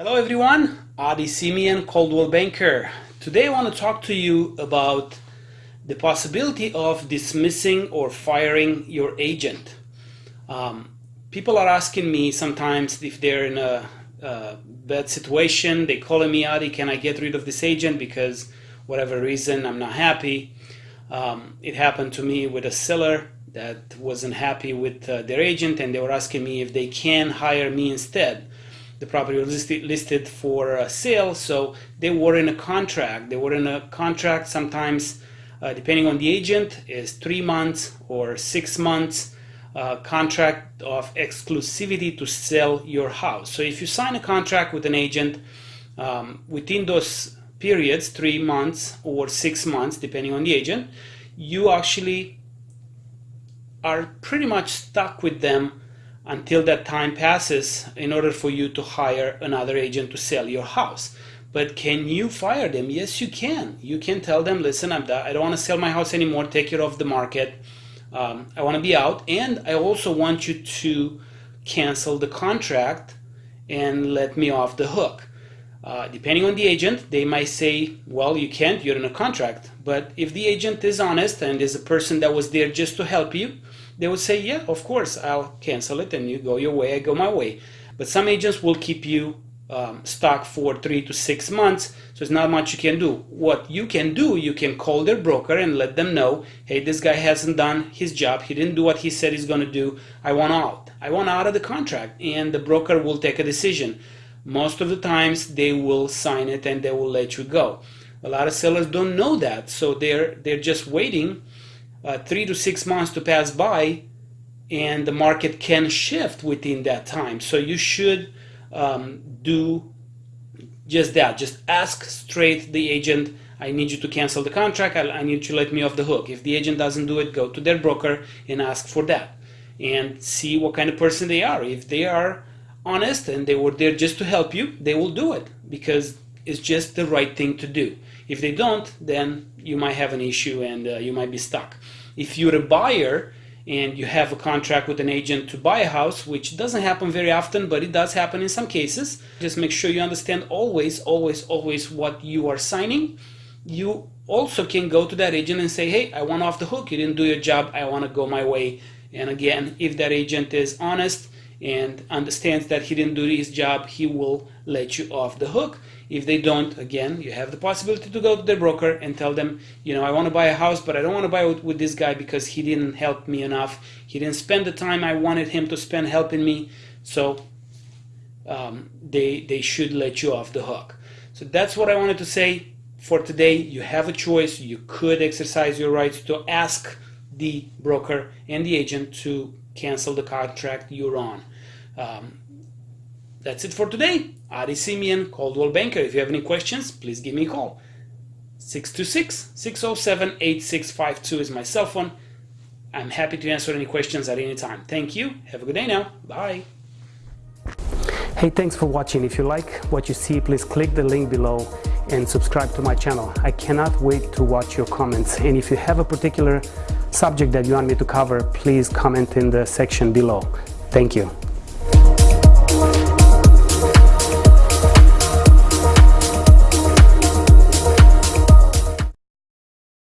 Hello everyone, Adi Simeon, Coldwell Banker. Today I want to talk to you about the possibility of dismissing or firing your agent. Um, people are asking me sometimes if they're in a, a bad situation, they calling me, Adi, can I get rid of this agent because whatever reason I'm not happy. Um, it happened to me with a seller that wasn't happy with uh, their agent and they were asking me if they can hire me instead the property was listed, listed for uh, sale, so they were in a contract. They were in a contract sometimes, uh, depending on the agent, is three months or six months uh, contract of exclusivity to sell your house. So if you sign a contract with an agent um, within those periods, three months or six months, depending on the agent, you actually are pretty much stuck with them until that time passes in order for you to hire another agent to sell your house. But can you fire them? Yes, you can. You can tell them, listen, I'm I don't want to sell my house anymore. Take it off the market. Um, I want to be out. And I also want you to cancel the contract and let me off the hook. Uh, depending on the agent, they might say, well, you can't, you're in a contract. But if the agent is honest and is a person that was there just to help you, they would say, yeah, of course, I'll cancel it and you go your way, I go my way. But some agents will keep you um, stuck for three to six months, so it's not much you can do. What you can do, you can call their broker and let them know, hey, this guy hasn't done his job, he didn't do what he said he's going to do, I want out. I want out of the contract, and the broker will take a decision. Most of the times, they will sign it and they will let you go. A lot of sellers don't know that, so they're they're just waiting uh, three to six months to pass by and the market can shift within that time. So you should um, do just that. Just ask straight the agent, I need you to cancel the contract, I, I need you to let me off the hook. If the agent doesn't do it, go to their broker and ask for that. And see what kind of person they are. If they are honest and they were there just to help you, they will do it because it's just the right thing to do. If they don't, then you might have an issue and uh, you might be stuck. If you're a buyer and you have a contract with an agent to buy a house, which doesn't happen very often, but it does happen in some cases, just make sure you understand always, always, always what you are signing. You also can go to that agent and say, hey, I want off the hook. You didn't do your job. I want to go my way. And again, if that agent is honest and understands that he didn't do his job, he will let you off the hook. If they don't, again, you have the possibility to go to their broker and tell them, you know, I want to buy a house, but I don't want to buy it with this guy because he didn't help me enough. He didn't spend the time I wanted him to spend helping me. So um, they, they should let you off the hook. So that's what I wanted to say for today. You have a choice. You could exercise your rights to ask the broker and the agent to cancel the contract you're on. Um, that's it for today. Adi Simeon, Coldwell Banker. If you have any questions, please give me a call. 626-607-8652 is my cell phone. I'm happy to answer any questions at any time. Thank you. Have a good day now. Bye. Hey, thanks for watching. If you like what you see, please click the link below and subscribe to my channel. I cannot wait to watch your comments. And if you have a particular subject that you want me to cover, please comment in the section below. Thank you.